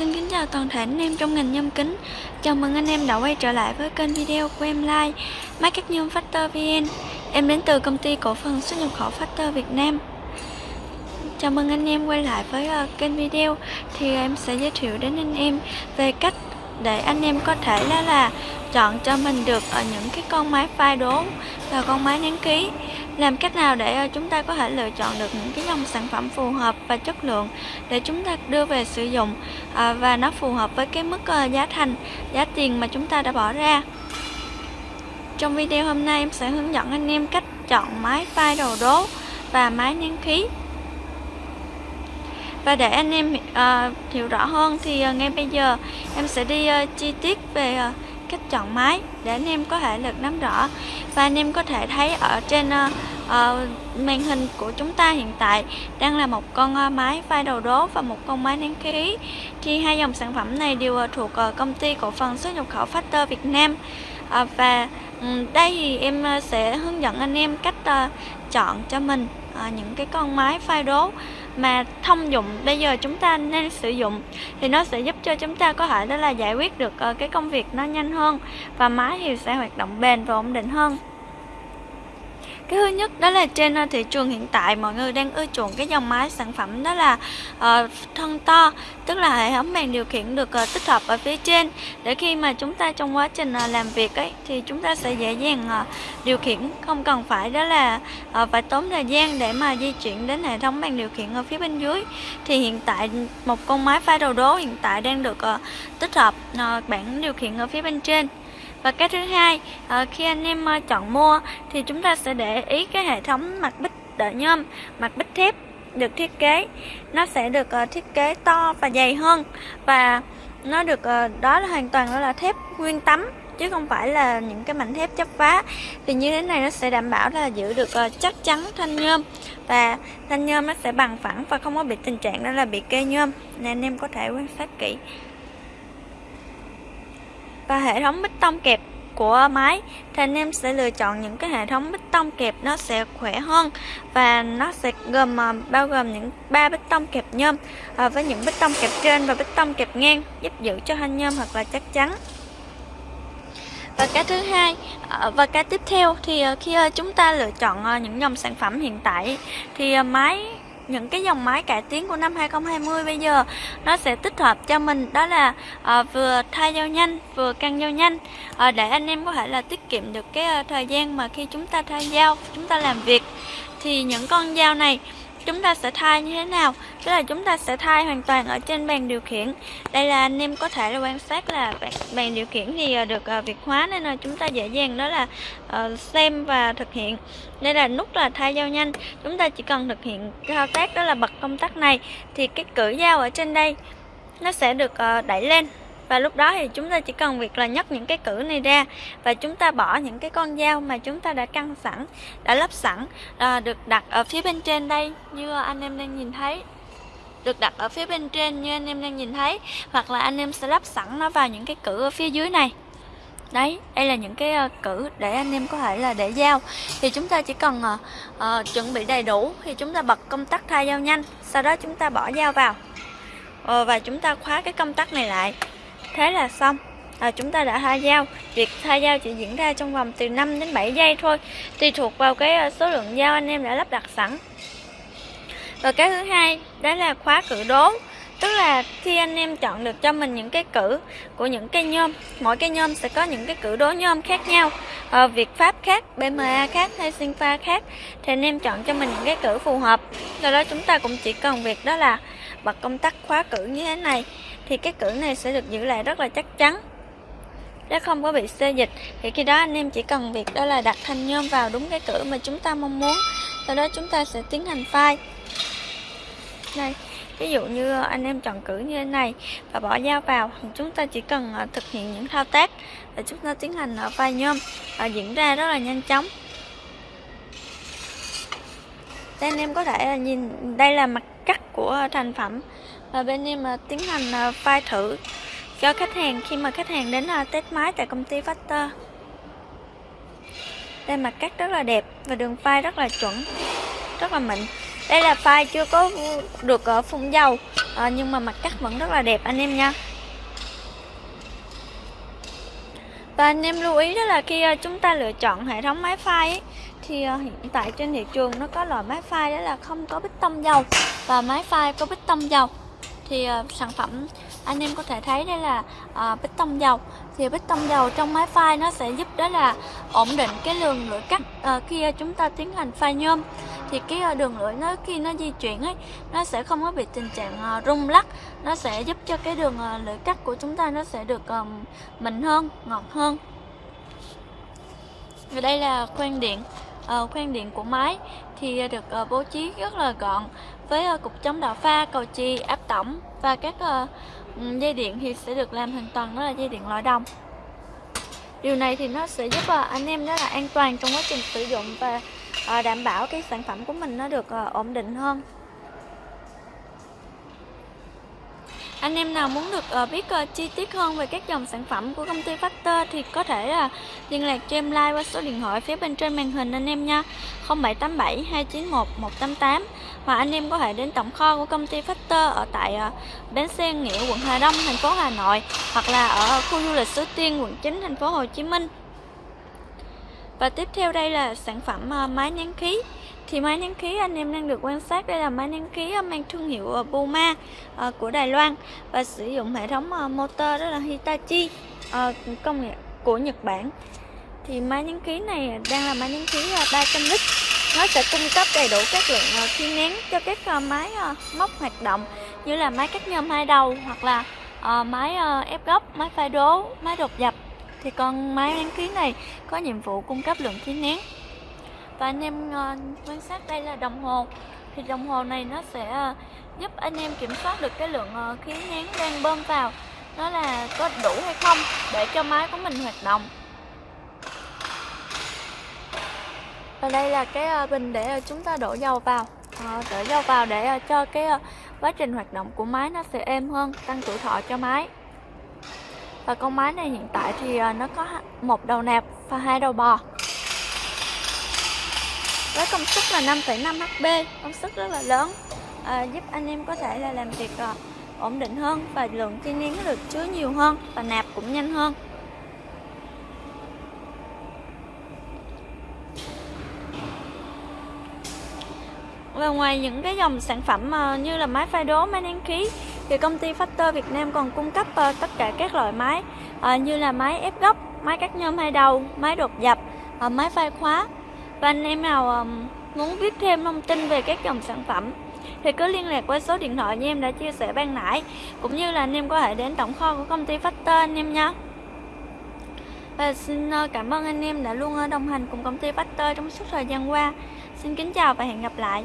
Xin kính chào toàn thể anh em trong ngành nhôm kính. Chào mừng anh em đã quay trở lại với kênh video của em Like Máy cắt nhôm Factor VN Em đến từ công ty cổ phần xuất nhập khẩu Factor Việt Nam. Chào mừng anh em quay lại với uh, kênh video. Thì ờ, em sẽ giới thiệu đến anh em về cách để anh em có thể là, là chọn cho mình được ở những cái con máy phai đố và con máy nén ký. Làm cách nào để ờ, chúng ta có thể lựa chọn được những cái dòng sản phẩm phù hợp và chất lượng để chúng ta đưa về sử dụng ờ, và nó phù hợp với cái mức ờ, giá thành giá tiền mà chúng ta đã bỏ ra. Trong video hôm nay em sẽ hướng dẫn anh em cách chọn máy phai đầu đố và máy nén khí và để anh em uh, hiểu rõ hơn thì uh, ngay bây giờ em sẽ đi uh, chi tiết về uh, cách chọn máy để anh em có thể được nắm rõ. Và anh em có thể thấy ở trên uh, uh, màn hình của chúng ta hiện tại đang là một con uh, máy vai đầu đố và một con máy nén khí. Thì hai dòng sản phẩm này đều uh, thuộc uh, công ty cổ phần xuất nhập khẩu Factor Việt Nam. Uh, và um, đây thì em uh, sẽ hướng dẫn anh em cách uh, chọn cho mình uh, những cái con máy vai đố mà thông dụng bây giờ chúng ta nên sử dụng thì nó sẽ giúp cho chúng ta có thể đó là giải quyết được ờ, cái công việc nó nhanh hơn và máy thì sẽ hoạt động bền và ổn định hơn cái thứ nhất đó là trên ờ, thị trường hiện tại mọi người đang ưa chuộng cái dòng máy sản phẩm đó là uh, thân to tức là hệ thống màn điều khiển được uh, tích hợp ở phía trên. Để khi mà chúng ta trong quá trình uh, làm việc ấy thì chúng ta sẽ dễ dàng uh, điều khiển. Không cần phải đó là uh, phải tốn thời gian để mà di chuyển đến hệ thống màn điều khiển ở phía bên dưới. Thì hiện tại một con máy pha đầu đố hiện tại đang được uh, tích hợp uh, bảng điều khiển ở phía bên trên và cái thứ hai ờ, khi anh em ờ, chọn mua thì chúng ta sẽ để ý cái hệ thống mặt bích đỡ nhôm, mặt bích thép được thiết kế. Nó sẽ được ờ, thiết kế to và dày hơn và nó được đó là hoàn toàn đó là thép nguyên tấm chứ không phải là những cái mảnh thép chấp vá. Thì như thế này nó sẽ đảm bảo là giữ được chắc chắn thanh nhôm và thanh nhôm nó sẽ bằng phẳng và không có bị tình trạng đó là bị kê nhôm. Nên anh em có thể quan sát kỹ và hệ thống bích tông kẹp của máy. Thì anh em sẽ lựa chọn những cái hệ thống bích tông kẹp nó sẽ khỏe hơn và nó sẽ gồm à, bao gồm những ba bích tông kẹp nhôm à, với những bích tông kẹp trên và bích tông kẹp ngang giúp giữ cho thanh nhôm thật là chắc chắn. Và cái thứ hai à, và cái tiếp theo thì à, khi chúng ta lựa chọn những dòng sản phẩm hiện tại thì máy những cái dòng máy cải tiến của năm 2020 bây giờ nó sẽ tích hợp cho mình. Đó là à, vừa thay dao nhanh vừa căng dao nhanh. À, để anh em có thể là tiết kiệm được cái à, thời gian mà khi chúng ta thay dao chúng ta làm việc. Thì những con dao này chúng ta sẽ thay như thế nào? Tức là chúng ta sẽ thay hoàn toàn ở trên bàn điều khiển. Đây là anh em có thể là quan sát là bàn, điều khiển thì ờ, được uh, việt hóa nên là chúng ta dễ dàng đó là uh, xem và thực hiện. Đây là nút là thay dao nhanh. Chúng ta chỉ cần thực hiện thao tác đó là bật công tắc này. Thì cái cử dao ở trên đây nó sẽ được uh, đẩy lên và lúc đó thì chúng ta chỉ cần việc là nhấc những cái cử này ra và chúng ta bỏ những cái con dao mà chúng ta đã căng sẵn đã lắp sẵn à, được đặt ở phía bên trên đây như anh em đang nhìn thấy. Được đặt ở phía bên trên như anh em đang nhìn thấy hoặc là anh em sẽ lắp sẵn nó vào những cái cử ở phía dưới này. Đấy đây là những cái uh, cử để anh em có thể là để dao. Thì chúng ta chỉ cần uh, uh, chuẩn bị đầy đủ thì chúng ta bật công tắc thay dao nhanh sau đó chúng ta bỏ dao vào. Uh, và chúng ta khóa cái công tắc này lại thế là xong. À, chúng ta đã thay dao việc thay dao chỉ diễn ra trong vòng từ 5 đến 7 giây thôi tùy thuộc vào cái ờ, số lượng dao anh em đã lắp đặt sẵn. Và cái thứ hai đó là khóa cử đố tức là khi anh em chọn được cho mình những cái cử của những cây nhôm mỗi cây nhôm sẽ có những cái cử đố nhôm khác nhau. Ờ, à, việc pháp khác bma khác hay pha khác thì anh em chọn cho mình những cái cử phù hợp. Do đó chúng ta cũng chỉ cần việc đó là bật công tắc khóa cử như thế này, thì cái cử này sẽ được giữ lại rất là chắc chắn. Nó không có bị xê dịch, thì khi đó anh em chỉ cần việc đó là đặt thanh nhôm vào đúng cái cử mà chúng ta mong muốn, sau đó chúng ta sẽ tiến hành file. Đây, ví dụ như anh em chọn cử như thế này và bỏ dao vào, chúng ta chỉ cần ờ, thực hiện những thao tác và chúng ta tiến hành ờ, file nhôm và diễn ra rất là nhanh chóng. Đây anh em có thể ờ, nhìn, đây là mặt cắt của thành phẩm. Và bên em à, tiến hành uh, thử cho khách hàng khi mà khách hàng đến à, test máy tại công ty Factor. Đây mặt cắt rất là đẹp và đường file rất là chuẩn rất là mịn. Đây là file chưa có được ở phun dầu à, nhưng mà mặt cắt vẫn rất là đẹp anh em nha. Và anh em lưu ý đó là khi à, chúng ta lựa chọn hệ thống máy phay ấy, thì à, hiện tại trên thị trường nó có loại máy phay đó là không có bích tông dầu. Và máy phay có bích tông dầu thì uh, sản phẩm anh em có thể thấy đây là uh, bích tông dầu. Thì bích tông dầu trong máy phai nó sẽ giúp đó là ổn định cái lượng lưỡi cắt uh, khi chúng ta tiến hành phai nhôm thì cái ờ, đường lưỡi nó khi nó di chuyển ấy nó sẽ không có bị tình trạng ờ, rung lắc nó sẽ giúp cho cái đường ờ, lưỡi cắt của chúng ta nó sẽ được mịn hơn ngọt hơn và đây là khoang điện uh, khoan điện của máy thì được bố trí rất là gọn với cục chống đạo pha, cầu chì, áp tổng và các dây điện thì sẽ được làm hoàn toàn đó là dây điện loại đồng. Điều này thì nó sẽ giúp anh em rất là an toàn trong quá trình sử dụng và Ờ, đảm bảo cái sản phẩm của mình nó được ờ, ổn định hơn. Anh em nào muốn được ờ, biết chi tiết hơn về các dòng sản phẩm của công ty Factor thì có thể liên lạc cho em like qua số điện thoại phía bên trên màn hình anh em nha. 0787 291 188 Và anh em có thể đến tổng kho của công ty Factor ở tại bến xe Nghĩa, quận Hà Đông, thành phố Hà Nội, hoặc là ở khu du lịch Suối Tiên, quận 9 thành phố Hồ Chí Minh và tiếp theo đây là sản phẩm uh, máy nén khí. Thì máy nén khí anh em đang được quan sát đây là máy nén khí ờ, mang thương hiệu ờ, Puma của Đài Loan và sử dụng hệ thống motor đó là Hitachi công nghệ của Nhật Bản. Thì máy nén khí này đang là máy nén khí 300 lít. Nó sẽ cung cấp đầy đủ các lượng khí nén cho các máy móc hoạt động như là máy cắt nhôm hai đầu hoặc là máy ép góc, máy pha đố, máy đột dập thì con máy nén khí này có nhiệm vụ cung cấp lượng khí nén. Và anh em uh, quan sát đây là đồng hồ. Thì đồng hồ này nó sẽ uh, giúp anh em kiểm soát được cái lượng uh, khí nén đang bơm vào. Nó là có đủ hay không để cho máy của mình hoạt động. Và đây là cái uh, bình để uh, chúng ta đổ dầu vào. Uh, đổ dầu vào để uh, cho cái uh, quá trình hoạt động của máy nó sẽ êm hơn tăng tuổi thọ cho máy và con máy này hiện tại thì à, nó có một đầu nạp và hai đầu bò. Với công suất là 5,5 HP công suất rất là lớn à, giúp anh em có thể là làm việc à, ổn định hơn và lượng chi nén được chứa nhiều hơn và nạp cũng nhanh hơn. Và ngoài những cái dòng sản phẩm à, như là máy phai đố, máy nén khí thì công ty Factor Việt Nam còn cung cấp uh, tất cả các loại máy uh, như là máy ép góc, máy cắt nhôm hai đầu, máy đột dập, uh, ờ, máy phai khóa. Và anh em nào um, muốn biết thêm thông tin về các dòng sản phẩm thì cứ liên lạc qua số điện thoại như em đã chia sẻ ban nãy cũng như là anh em có thể đến tổng kho của công ty Factor anh em nha và xin cảm ơn anh em đã luôn đồng hành cùng công ty Factor trong suốt thời gian qua. Xin kính chào và hẹn gặp lại.